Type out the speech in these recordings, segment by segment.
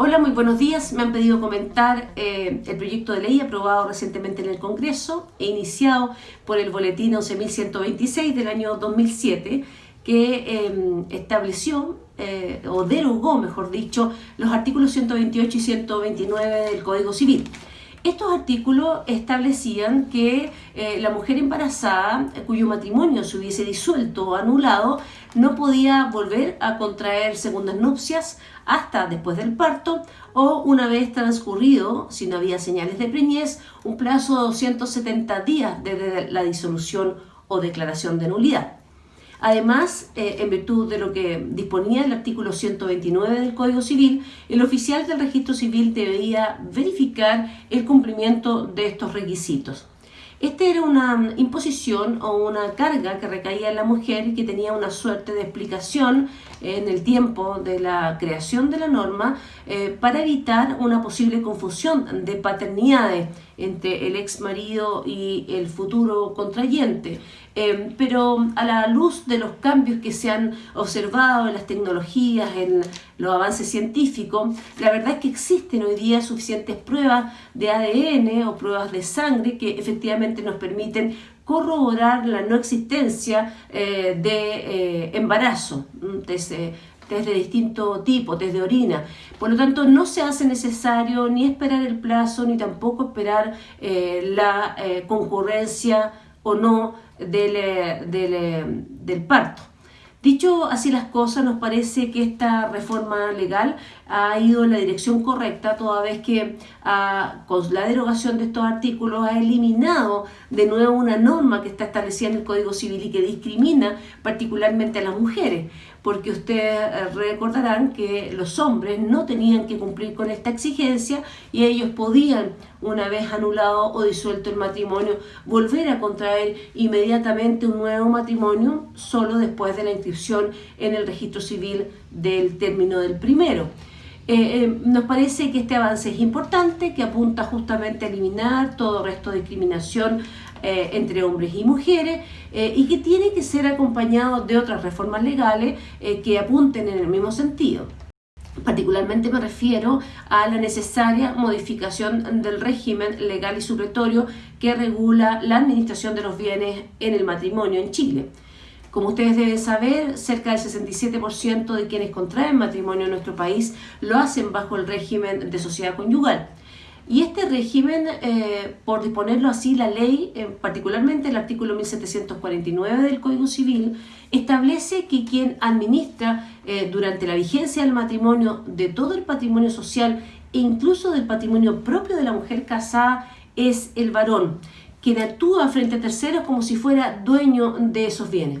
Hola, muy buenos días. Me han pedido comentar eh, el proyecto de ley aprobado recientemente en el Congreso e iniciado por el Boletín 11.126 del año 2007 que em, estableció eh, o derogó, mejor dicho, los artículos 128 y 129 del Código Civil. Estos artículos establecían que eh, la mujer embarazada cuyo matrimonio se hubiese disuelto o anulado no podía volver a contraer segundas nupcias hasta después del parto o una vez transcurrido, si no había señales de preñez, un plazo de 270 días desde la disolución o declaración de nulidad. Además, eh, en virtud de lo que disponía el artículo 129 del Código Civil, el oficial del registro civil debía verificar el cumplimiento de estos requisitos. Esta era una imposición o una carga que recaía en la mujer y que tenía una suerte de explicación en el tiempo de la creación de la norma eh, para evitar una posible confusión de paternidades entre el ex marido y el futuro contrayente. Eh, pero a la luz de los cambios que se han observado en las tecnologías, en los avances científicos, la verdad es que existen hoy día suficientes pruebas de ADN o pruebas de sangre que efectivamente nos permiten corroborar la no existencia eh, de eh, embarazo desde, desde distinto tipo, desde orina. Por lo tanto, no se hace necesario ni esperar el plazo, ni tampoco esperar la concurrencia o no del, del, del parto. Dicho así las cosas, nos parece que esta reforma legal ha ido en la dirección correcta, toda vez que ah, con la derogación de estos artículos ha eliminado de nuevo una norma que está establecida en el Código Civil y que discrimina particularmente a las mujeres, porque ustedes eh, recordarán que los hombres no tenían que cumplir con esta exigencia y ellos podían, una vez anulado o disuelto el matrimonio, volver a contraer inmediatamente un nuevo matrimonio solo después de la inscripción en el registro civil del término del primero. Eh, eh, nos parece que este avance es importante, que apunta justamente a eliminar todo resto de discriminación eh, entre hombres y mujeres y que tiene que ser acompañado de otras reformas legales que apunten en el mismo sentido. Particularmente me refiero a la necesaria modificación del régimen legal y supletorio que regula la administración de los bienes en el matrimonio en Chile. Como ustedes deben saber, cerca del 67% de quienes contraen matrimonio en nuestro país lo hacen bajo el régimen de sociedad conyugal. Y este régimen, eh, por disponerlo así, la ley, eh, particularmente el artículo 1749 del Código Civil, establece que quien administra eh, durante la vigencia del matrimonio de todo el patrimonio social e incluso del patrimonio propio de la mujer casada es el varón, quien actúa frente a terceros como si fuera dueño de esos bienes.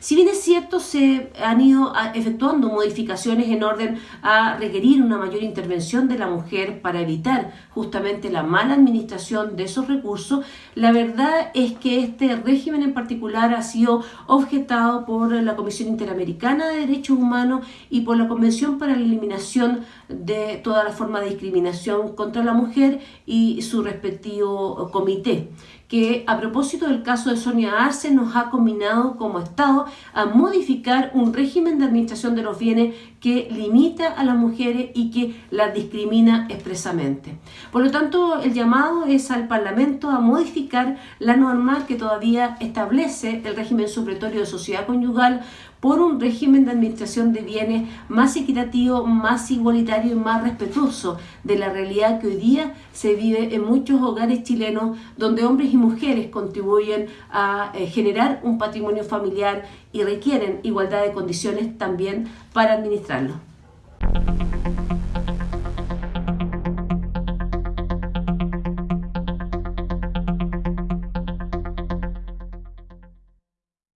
Si bien es cierto, se han ido efectuando modificaciones en orden a requerir una mayor intervención de la mujer para evitar justamente la mala administración de esos recursos, la verdad es que este régimen en particular ha sido objetado por la Comisión Interamericana de Derechos Humanos y por la Convención para la Eliminación de toda la forma de discriminación contra la mujer y su respectivo comité que a propósito del caso de Sonia Arce nos ha combinado como Estado a modificar un régimen de administración de los bienes que limita a las mujeres y que las discrimina expresamente. Por lo tanto, el llamado es al Parlamento a modificar la norma que todavía establece el régimen supletorio de sociedad conyugal por un régimen de administración de bienes más equitativo, más igualitario y más respetuoso de la realidad que hoy día se vive en muchos hogares chilenos donde hombres y mujeres contribuyen a eh, generar un patrimonio familiar y requieren igualdad de condiciones también para administrarlo.